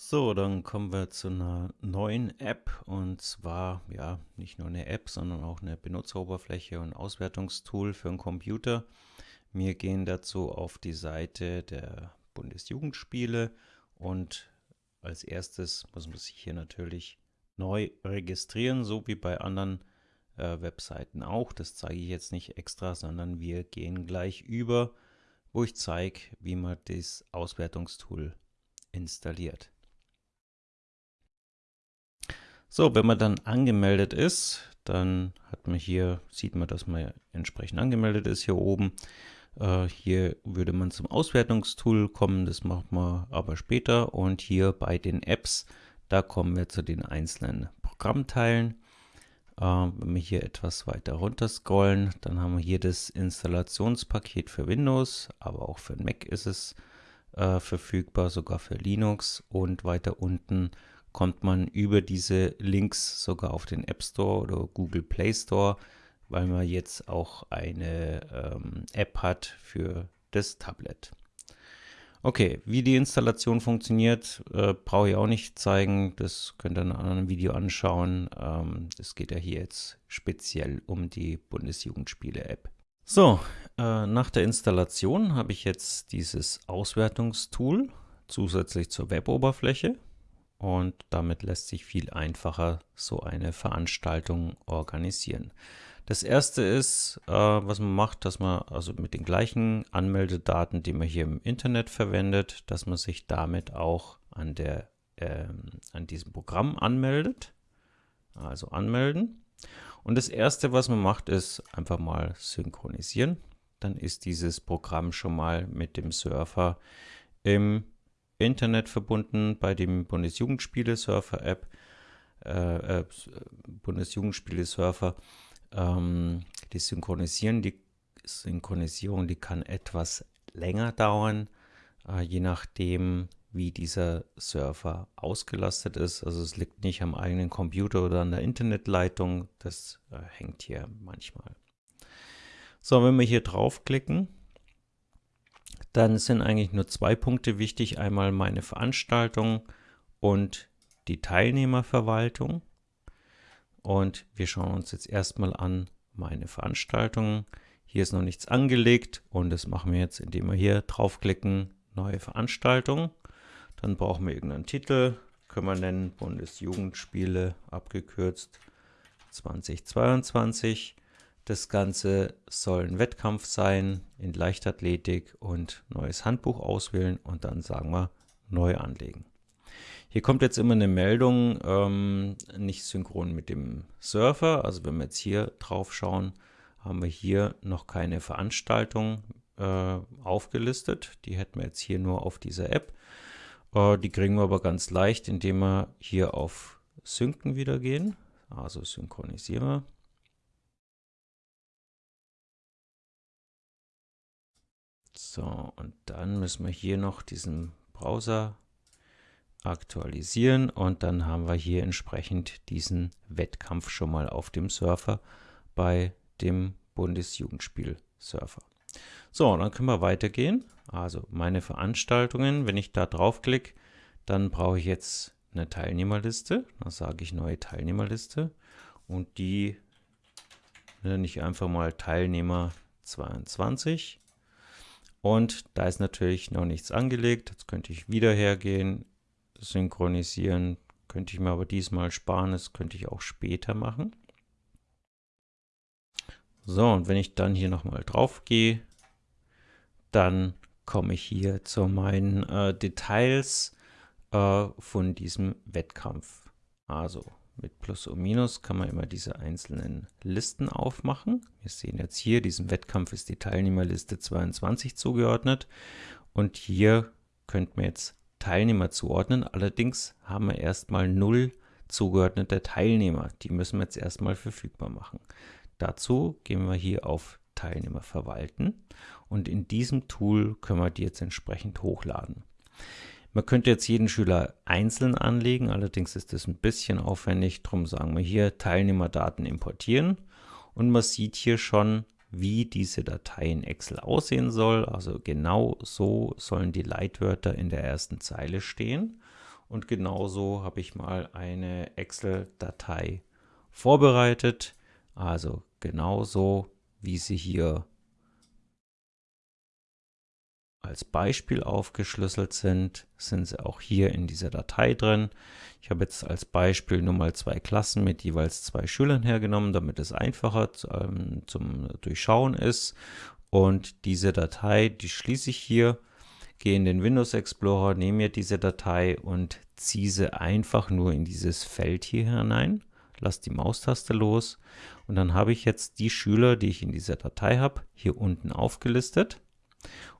So, dann kommen wir zu einer neuen App und zwar, ja, nicht nur eine App, sondern auch eine Benutzeroberfläche und Auswertungstool für einen Computer. Wir gehen dazu auf die Seite der Bundesjugendspiele und als erstes muss man sich hier natürlich neu registrieren, so wie bei anderen äh, Webseiten auch. Das zeige ich jetzt nicht extra, sondern wir gehen gleich über, wo ich zeige, wie man das Auswertungstool installiert. So, wenn man dann angemeldet ist, dann hat man hier, sieht man, dass man entsprechend angemeldet ist hier oben. Äh, hier würde man zum Auswertungstool kommen, das macht man aber später. Und hier bei den Apps, da kommen wir zu den einzelnen Programmteilen. Äh, wenn wir hier etwas weiter runter scrollen, dann haben wir hier das Installationspaket für Windows, aber auch für Mac ist es äh, verfügbar, sogar für Linux. Und weiter unten kommt man über diese Links sogar auf den App Store oder Google Play Store, weil man jetzt auch eine ähm, App hat für das Tablet. Okay, wie die Installation funktioniert, äh, brauche ich auch nicht zeigen. Das könnt ihr in einem anderen Video anschauen. Ähm, es geht ja hier jetzt speziell um die Bundesjugendspiele-App. So, äh, nach der Installation habe ich jetzt dieses Auswertungstool zusätzlich zur Weboberfläche und damit lässt sich viel einfacher so eine Veranstaltung organisieren. Das erste ist, äh, was man macht, dass man also mit den gleichen Anmeldedaten, die man hier im Internet verwendet, dass man sich damit auch an, der, äh, an diesem Programm anmeldet. Also anmelden. Und das erste, was man macht, ist einfach mal synchronisieren. Dann ist dieses Programm schon mal mit dem Surfer im Internet verbunden bei dem Bundesjugendspiele-Surfer-App, äh, äh, Bundesjugendspiele-Surfer. Ähm, die Synchronisieren, die Synchronisierung, die kann etwas länger dauern, äh, je nachdem, wie dieser Surfer ausgelastet ist. Also es liegt nicht am eigenen Computer oder an der Internetleitung, das äh, hängt hier manchmal. So, wenn wir hier draufklicken, dann sind eigentlich nur zwei Punkte wichtig. Einmal meine Veranstaltung und die Teilnehmerverwaltung. Und wir schauen uns jetzt erstmal an meine Veranstaltung. Hier ist noch nichts angelegt und das machen wir jetzt, indem wir hier draufklicken, neue Veranstaltung. Dann brauchen wir irgendeinen Titel, können wir nennen Bundesjugendspiele abgekürzt 2022. Das Ganze soll ein Wettkampf sein in Leichtathletik und neues Handbuch auswählen und dann sagen wir neu anlegen. Hier kommt jetzt immer eine Meldung, ähm, nicht synchron mit dem Surfer. Also wenn wir jetzt hier drauf schauen, haben wir hier noch keine Veranstaltung äh, aufgelistet. Die hätten wir jetzt hier nur auf dieser App. Äh, die kriegen wir aber ganz leicht, indem wir hier auf Synken wieder gehen. Also synchronisieren wir. So, und dann müssen wir hier noch diesen Browser aktualisieren und dann haben wir hier entsprechend diesen Wettkampf schon mal auf dem Surfer bei dem Bundesjugendspiel-Surfer. So, dann können wir weitergehen. Also meine Veranstaltungen, wenn ich da draufklicke, dann brauche ich jetzt eine Teilnehmerliste. Da sage ich neue Teilnehmerliste und die nenne ich einfach mal Teilnehmer 22 und da ist natürlich noch nichts angelegt. Jetzt könnte ich wieder hergehen, synchronisieren. Könnte ich mir aber diesmal sparen. Das könnte ich auch später machen. So, und wenn ich dann hier nochmal drauf gehe, dann komme ich hier zu meinen äh, Details äh, von diesem Wettkampf. Also mit Plus und Minus kann man immer diese einzelnen Listen aufmachen. Wir sehen jetzt hier, diesem Wettkampf ist die Teilnehmerliste 22 zugeordnet. Und hier könnten wir jetzt Teilnehmer zuordnen. Allerdings haben wir erstmal null zugeordnete Teilnehmer. Die müssen wir jetzt erstmal verfügbar machen. Dazu gehen wir hier auf Teilnehmer verwalten und in diesem Tool können wir die jetzt entsprechend hochladen. Man könnte jetzt jeden Schüler einzeln anlegen, allerdings ist das ein bisschen aufwendig. Darum sagen wir hier Teilnehmerdaten importieren und man sieht hier schon, wie diese Datei in Excel aussehen soll. Also genau so sollen die Leitwörter in der ersten Zeile stehen. Und genauso habe ich mal eine Excel-Datei vorbereitet. Also genauso, wie sie hier als Beispiel aufgeschlüsselt sind, sind sie auch hier in dieser Datei drin. Ich habe jetzt als Beispiel nur mal zwei Klassen mit jeweils zwei Schülern hergenommen, damit es einfacher ähm, zum Durchschauen ist. Und diese Datei, die schließe ich hier, gehe in den Windows Explorer, nehme mir diese Datei und ziehe sie einfach nur in dieses Feld hier hinein, lasse die Maustaste los und dann habe ich jetzt die Schüler, die ich in dieser Datei habe, hier unten aufgelistet.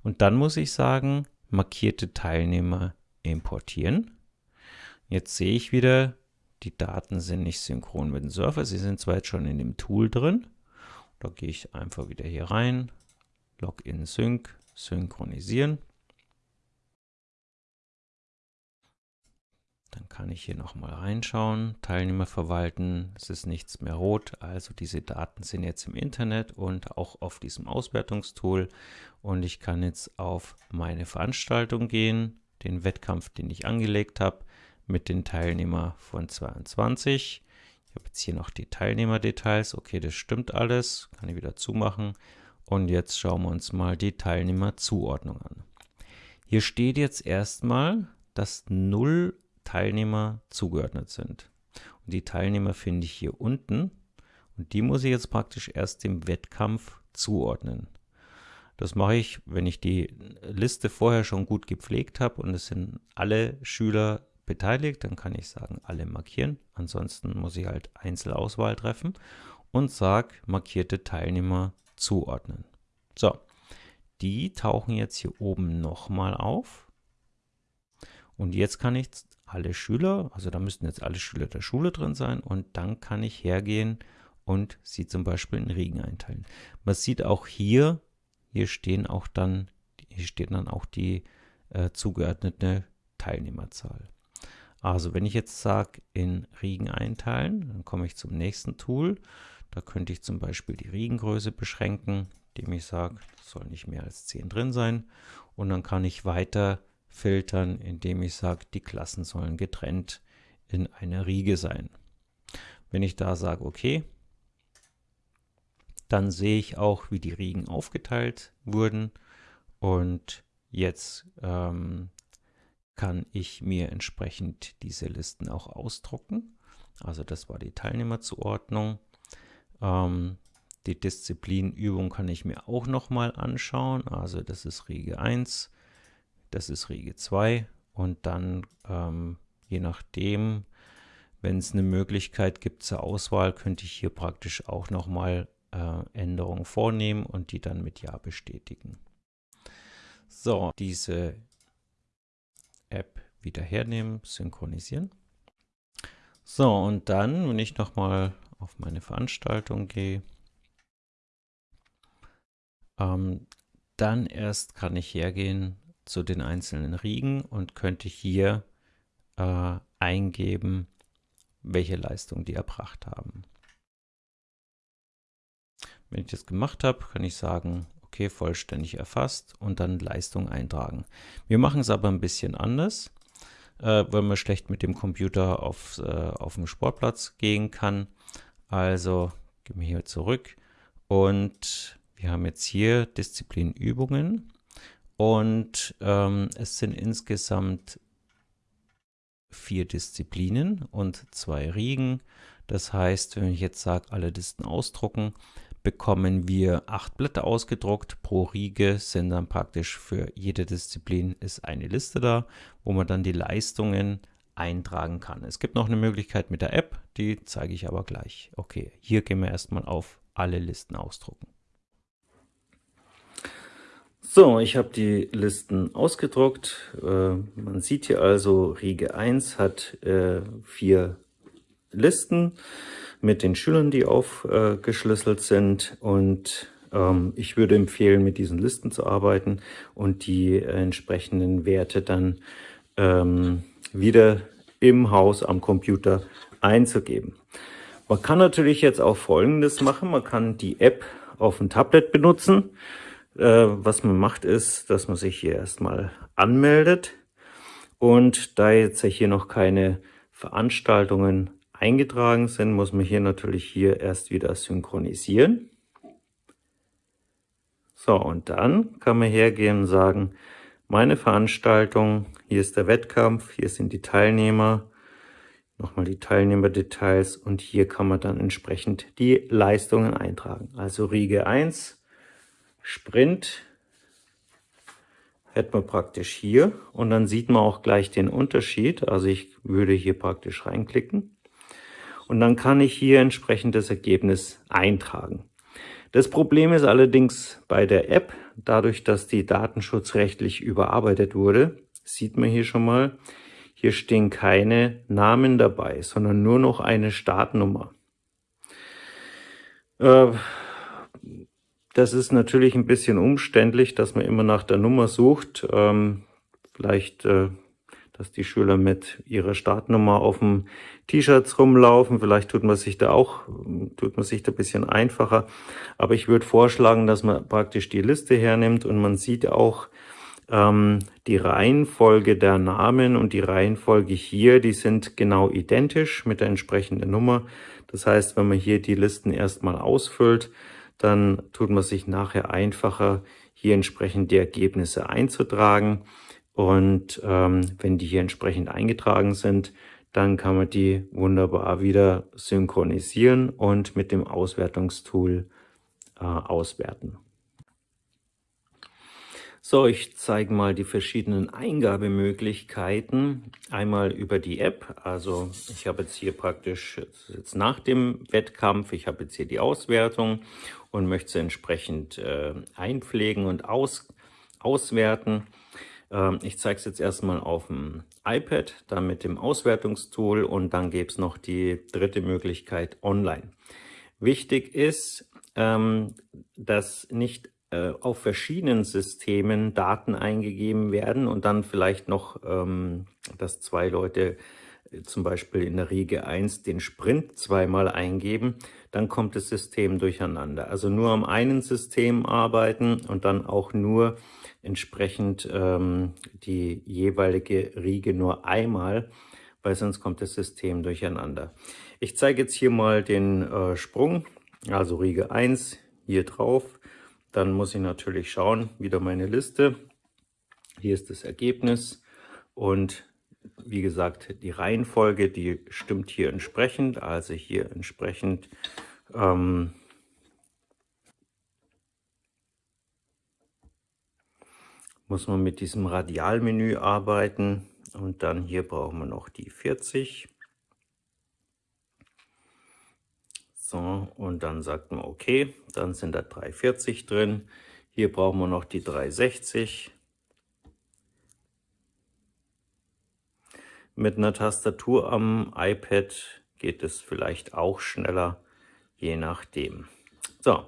Und dann muss ich sagen, markierte Teilnehmer importieren. Jetzt sehe ich wieder, die Daten sind nicht synchron mit dem Surfer. Sie sind zwar jetzt schon in dem Tool drin. Da gehe ich einfach wieder hier rein, Login Sync, synchronisieren. Dann kann ich hier nochmal reinschauen, Teilnehmer verwalten, es ist nichts mehr rot, also diese Daten sind jetzt im Internet und auch auf diesem Auswertungstool. Und ich kann jetzt auf meine Veranstaltung gehen, den Wettkampf, den ich angelegt habe, mit den Teilnehmern von 22. Ich habe jetzt hier noch die Teilnehmerdetails, okay, das stimmt alles, kann ich wieder zumachen. Und jetzt schauen wir uns mal die Teilnehmerzuordnung an. Hier steht jetzt erstmal, dass 0 Teilnehmer zugeordnet sind. Und die Teilnehmer finde ich hier unten und die muss ich jetzt praktisch erst dem Wettkampf zuordnen. Das mache ich, wenn ich die Liste vorher schon gut gepflegt habe und es sind alle Schüler beteiligt, dann kann ich sagen, alle markieren. Ansonsten muss ich halt Einzelauswahl treffen und sage, markierte Teilnehmer zuordnen. So, die tauchen jetzt hier oben nochmal auf. Und jetzt kann ich alle Schüler, also da müssten jetzt alle Schüler der Schule drin sein und dann kann ich hergehen und sie zum Beispiel in Riegen einteilen. Man sieht auch hier, hier stehen auch dann, hier steht dann auch die äh, zugeordnete Teilnehmerzahl. Also wenn ich jetzt sage, in Riegen einteilen, dann komme ich zum nächsten Tool. Da könnte ich zum Beispiel die Riegengröße beschränken, indem ich sage, soll nicht mehr als 10 drin sein. Und dann kann ich weiter filtern, indem ich sage, die Klassen sollen getrennt in einer Riege sein. Wenn ich da sage, okay, dann sehe ich auch, wie die Riegen aufgeteilt wurden und jetzt ähm, kann ich mir entsprechend diese Listen auch ausdrucken. Also das war die Teilnehmerzuordnung. Ähm, die Disziplinübung kann ich mir auch nochmal anschauen. Also das ist Riege 1, das ist Riege 2 und dann ähm, je nachdem, wenn es eine Möglichkeit gibt zur Auswahl, könnte ich hier praktisch auch nochmal äh, Änderungen vornehmen und die dann mit Ja bestätigen. So, diese App wieder hernehmen, synchronisieren. So, und dann, wenn ich nochmal auf meine Veranstaltung gehe, ähm, dann erst kann ich hergehen zu den einzelnen Riegen und könnte hier äh, eingeben, welche Leistung die erbracht haben. Wenn ich das gemacht habe, kann ich sagen, okay, vollständig erfasst und dann Leistung eintragen. Wir machen es aber ein bisschen anders, äh, weil man schlecht mit dem Computer auf, äh, auf den Sportplatz gehen kann. Also gehen wir hier zurück und wir haben jetzt hier Disziplinübungen und ähm, es sind insgesamt vier Disziplinen und zwei Riegen. Das heißt, wenn ich jetzt sage, alle Listen ausdrucken, bekommen wir acht Blätter ausgedruckt. Pro Riege sind dann praktisch für jede Disziplin ist eine Liste da, wo man dann die Leistungen eintragen kann. Es gibt noch eine Möglichkeit mit der App, die zeige ich aber gleich. Okay, hier gehen wir erstmal auf alle Listen ausdrucken. So, ich habe die Listen ausgedruckt. Äh, man sieht hier also, Riege 1 hat äh, vier Listen mit den Schülern, die aufgeschlüsselt sind. Und ähm, ich würde empfehlen, mit diesen Listen zu arbeiten und die entsprechenden Werte dann ähm, wieder im Haus am Computer einzugeben. Man kann natürlich jetzt auch Folgendes machen. Man kann die App auf dem Tablet benutzen. Äh, was man macht ist, dass man sich hier erstmal anmeldet Und da jetzt hier noch keine Veranstaltungen eingetragen sind, muss man hier natürlich hier erst wieder synchronisieren. So, und dann kann man hergehen und sagen, meine Veranstaltung, hier ist der Wettkampf, hier sind die Teilnehmer, nochmal die Teilnehmerdetails und hier kann man dann entsprechend die Leistungen eintragen. Also Riege 1, Sprint, hätten wir praktisch hier und dann sieht man auch gleich den Unterschied. Also ich würde hier praktisch reinklicken und dann kann ich hier entsprechend das Ergebnis eintragen. Das Problem ist allerdings bei der App, dadurch, dass die datenschutzrechtlich überarbeitet wurde, sieht man hier schon mal, hier stehen keine Namen dabei, sondern nur noch eine Startnummer. Äh, das ist natürlich ein bisschen umständlich, dass man immer nach der Nummer sucht. Ähm, vielleicht äh, dass die Schüler mit ihrer Startnummer auf dem T-Shirts rumlaufen. Vielleicht tut man sich da auch, tut man sich da ein bisschen einfacher. Aber ich würde vorschlagen, dass man praktisch die Liste hernimmt und man sieht auch ähm, die Reihenfolge der Namen und die Reihenfolge hier, die sind genau identisch mit der entsprechenden Nummer. Das heißt, wenn man hier die Listen erstmal ausfüllt, dann tut man sich nachher einfacher, hier entsprechend die Ergebnisse einzutragen. Und ähm, wenn die hier entsprechend eingetragen sind, dann kann man die wunderbar wieder synchronisieren und mit dem Auswertungstool äh, auswerten. So, ich zeige mal die verschiedenen Eingabemöglichkeiten. Einmal über die App, also ich habe jetzt hier praktisch jetzt nach dem Wettkampf, ich habe jetzt hier die Auswertung und möchte sie entsprechend äh, einpflegen und aus, auswerten. Ähm, ich zeige es jetzt erstmal auf dem iPad, dann mit dem Auswertungstool und dann gäbe es noch die dritte Möglichkeit online. Wichtig ist, ähm, dass nicht äh, auf verschiedenen Systemen Daten eingegeben werden und dann vielleicht noch, ähm, dass zwei Leute äh, zum Beispiel in der Riege 1 den Sprint zweimal eingeben, dann kommt das System durcheinander. Also nur am einen System arbeiten und dann auch nur entsprechend ähm, die jeweilige Riege nur einmal, weil sonst kommt das System durcheinander. Ich zeige jetzt hier mal den äh, Sprung, also Riege 1 hier drauf. Dann muss ich natürlich schauen, wieder meine Liste. Hier ist das Ergebnis und wie gesagt, die Reihenfolge, die stimmt hier entsprechend. Also hier entsprechend ähm, muss man mit diesem Radialmenü arbeiten und dann hier brauchen wir noch die 40. So, und dann sagt man okay, dann sind da 340 drin. Hier brauchen wir noch die 360. Mit einer Tastatur am iPad geht es vielleicht auch schneller, je nachdem. So,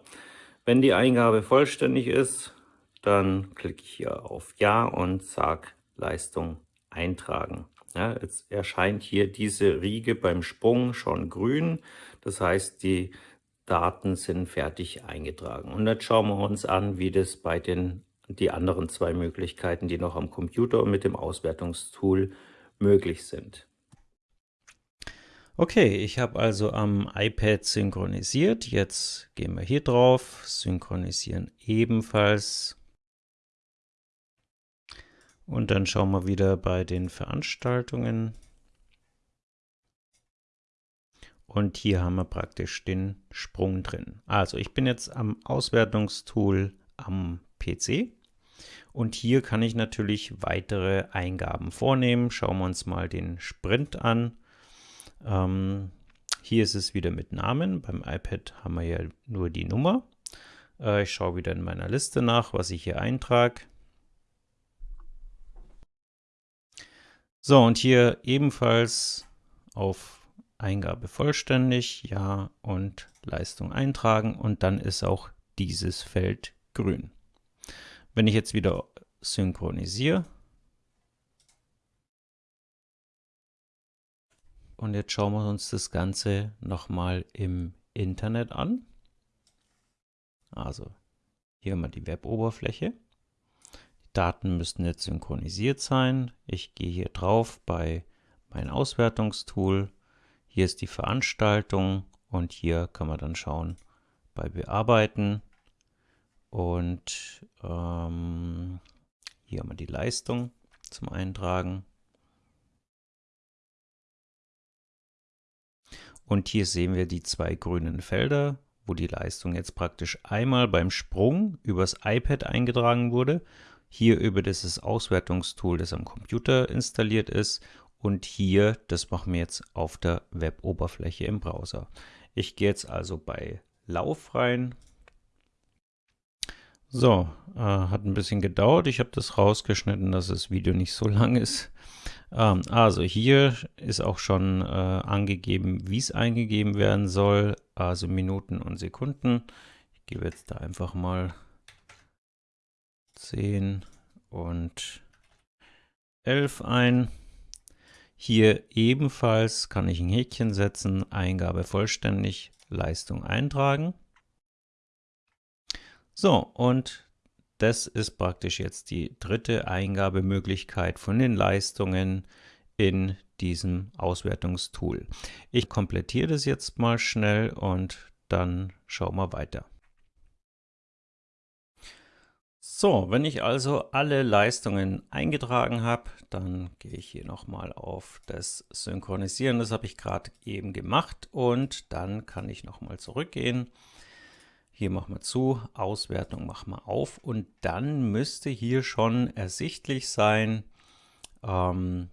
wenn die Eingabe vollständig ist, dann klicke ich hier auf Ja und sage Leistung eintragen. Ja, jetzt erscheint hier diese Riege beim Sprung schon grün. Das heißt, die Daten sind fertig eingetragen. Und jetzt schauen wir uns an, wie das bei den die anderen zwei Möglichkeiten, die noch am Computer und mit dem Auswertungstool möglich sind. Okay, ich habe also am iPad synchronisiert. Jetzt gehen wir hier drauf, synchronisieren ebenfalls und dann schauen wir wieder bei den Veranstaltungen. Und hier haben wir praktisch den Sprung drin. Also ich bin jetzt am Auswertungstool am PC. Und hier kann ich natürlich weitere Eingaben vornehmen. Schauen wir uns mal den Sprint an. Ähm, hier ist es wieder mit Namen. Beim iPad haben wir ja nur die Nummer. Äh, ich schaue wieder in meiner Liste nach, was ich hier eintrage. So, und hier ebenfalls auf Eingabe vollständig, Ja und Leistung eintragen und dann ist auch dieses Feld grün. Wenn ich jetzt wieder synchronisiere und jetzt schauen wir uns das Ganze nochmal im Internet an. Also hier haben wir die Web-Oberfläche. Daten müssten jetzt synchronisiert sein. Ich gehe hier drauf bei mein Auswertungstool. Hier ist die Veranstaltung und hier kann man dann schauen bei Bearbeiten und ähm, hier haben wir die Leistung zum Eintragen. Und hier sehen wir die zwei grünen Felder, wo die Leistung jetzt praktisch einmal beim Sprung übers iPad eingetragen wurde, hier über dieses Auswertungstool, das am Computer installiert ist und hier, das machen wir jetzt auf der Web-Oberfläche im Browser. Ich gehe jetzt also bei Lauf rein. So, äh, hat ein bisschen gedauert. Ich habe das rausgeschnitten, dass das Video nicht so lang ist. Ähm, also hier ist auch schon äh, angegeben, wie es eingegeben werden soll, also Minuten und Sekunden. Ich gebe jetzt da einfach mal 10 und 11 ein. Hier ebenfalls kann ich ein Häkchen setzen, Eingabe vollständig, Leistung eintragen. So, und das ist praktisch jetzt die dritte Eingabemöglichkeit von den Leistungen in diesem Auswertungstool. Ich komplettiere das jetzt mal schnell und dann schauen wir weiter. So, wenn ich also alle Leistungen eingetragen habe, dann gehe ich hier nochmal auf das Synchronisieren. Das habe ich gerade eben gemacht und dann kann ich nochmal zurückgehen hier machen wir zu, Auswertung machen wir auf und dann müsste hier schon ersichtlich sein, ähm,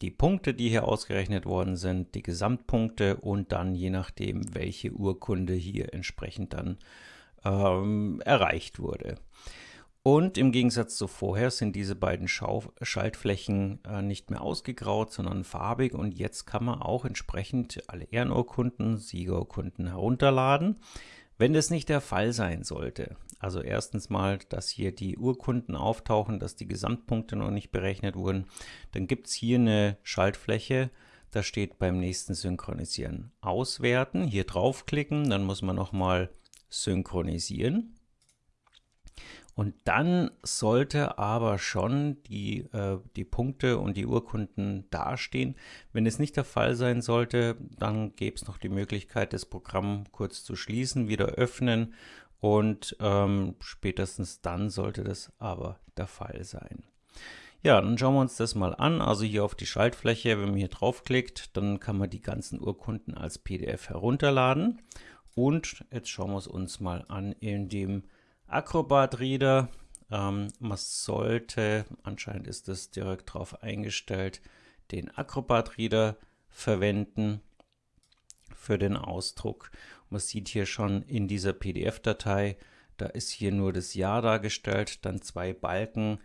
die Punkte, die hier ausgerechnet worden sind, die Gesamtpunkte und dann je nachdem, welche Urkunde hier entsprechend dann ähm, erreicht wurde. Und im Gegensatz zu vorher sind diese beiden Schau Schaltflächen äh, nicht mehr ausgegraut, sondern farbig. Und jetzt kann man auch entsprechend alle Ehrenurkunden, Siegerurkunden herunterladen. Wenn das nicht der Fall sein sollte, also erstens mal, dass hier die Urkunden auftauchen, dass die Gesamtpunkte noch nicht berechnet wurden, dann gibt es hier eine Schaltfläche, da steht beim nächsten Synchronisieren Auswerten, hier draufklicken, dann muss man nochmal synchronisieren. Und dann sollte aber schon die, äh, die Punkte und die Urkunden dastehen. Wenn es nicht der Fall sein sollte, dann gäbe es noch die Möglichkeit, das Programm kurz zu schließen, wieder öffnen und ähm, spätestens dann sollte das aber der Fall sein. Ja, dann schauen wir uns das mal an. Also hier auf die Schaltfläche, wenn man hier draufklickt, dann kann man die ganzen Urkunden als PDF herunterladen. Und jetzt schauen wir es uns mal an in dem Acrobat Reader. Ähm, man sollte, anscheinend ist das direkt drauf eingestellt, den Acrobat Reader verwenden für den Ausdruck. Man sieht hier schon in dieser PDF-Datei, da ist hier nur das Jahr dargestellt, dann zwei Balken,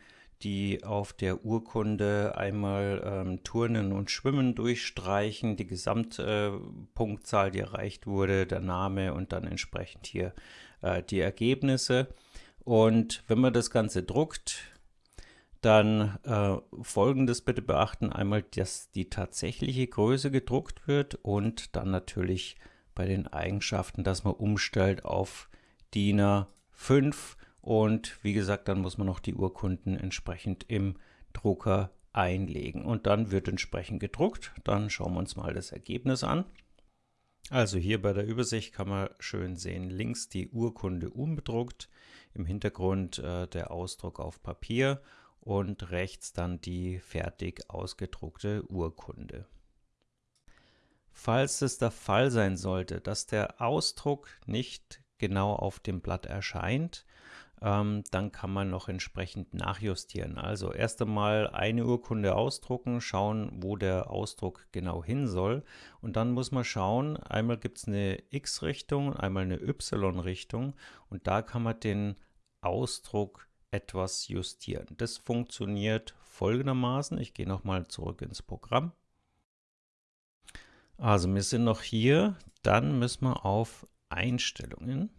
die auf der Urkunde einmal ähm, Turnen und Schwimmen durchstreichen, die Gesamtpunktzahl, äh, die erreicht wurde, der Name und dann entsprechend hier äh, die Ergebnisse. Und wenn man das Ganze druckt, dann äh, folgendes bitte beachten. Einmal, dass die tatsächliche Größe gedruckt wird und dann natürlich bei den Eigenschaften, dass man umstellt auf DIN A5 und wie gesagt, dann muss man noch die Urkunden entsprechend im Drucker einlegen und dann wird entsprechend gedruckt. Dann schauen wir uns mal das Ergebnis an. Also hier bei der Übersicht kann man schön sehen, links die Urkunde unbedruckt, im Hintergrund äh, der Ausdruck auf Papier und rechts dann die fertig ausgedruckte Urkunde. Falls es der Fall sein sollte, dass der Ausdruck nicht genau auf dem Blatt erscheint, ähm, dann kann man noch entsprechend nachjustieren. Also erst einmal eine Urkunde ausdrucken, schauen, wo der Ausdruck genau hin soll. Und dann muss man schauen, einmal gibt es eine X-Richtung, einmal eine Y-Richtung und da kann man den Ausdruck etwas justieren. Das funktioniert folgendermaßen. Ich gehe nochmal zurück ins Programm. Also wir sind noch hier, dann müssen wir auf Einstellungen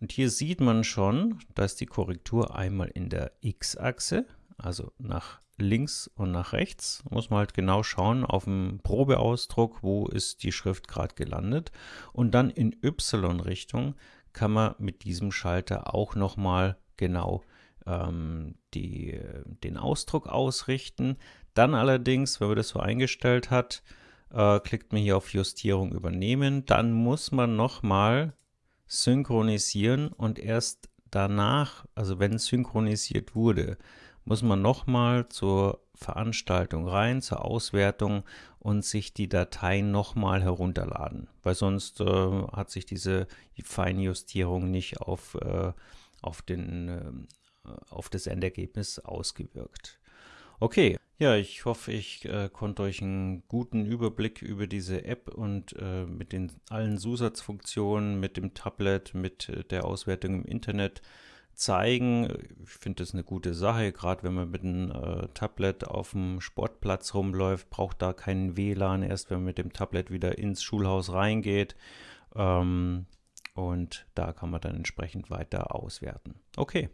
und hier sieht man schon, dass die Korrektur einmal in der X-Achse, also nach links und nach rechts, muss man halt genau schauen auf dem Probeausdruck, wo ist die Schrift gerade gelandet. Und dann in Y-Richtung kann man mit diesem Schalter auch nochmal genau ähm, die, den Ausdruck ausrichten. Dann allerdings, wenn man das so eingestellt hat, äh, klickt man hier auf Justierung übernehmen. Dann muss man nochmal synchronisieren und erst danach, also wenn synchronisiert wurde, muss man nochmal zur Veranstaltung rein, zur Auswertung und sich die Dateien nochmal herunterladen, weil sonst äh, hat sich diese Feinjustierung nicht auf, äh, auf, den, äh, auf das Endergebnis ausgewirkt. Okay, ja, ich hoffe, ich äh, konnte euch einen guten Überblick über diese App und äh, mit den allen Zusatzfunktionen, mit dem Tablet, mit äh, der Auswertung im Internet zeigen. Ich finde das eine gute Sache, gerade wenn man mit einem äh, Tablet auf dem Sportplatz rumläuft, braucht da keinen WLAN, erst wenn man mit dem Tablet wieder ins Schulhaus reingeht. Ähm, und da kann man dann entsprechend weiter auswerten. Okay.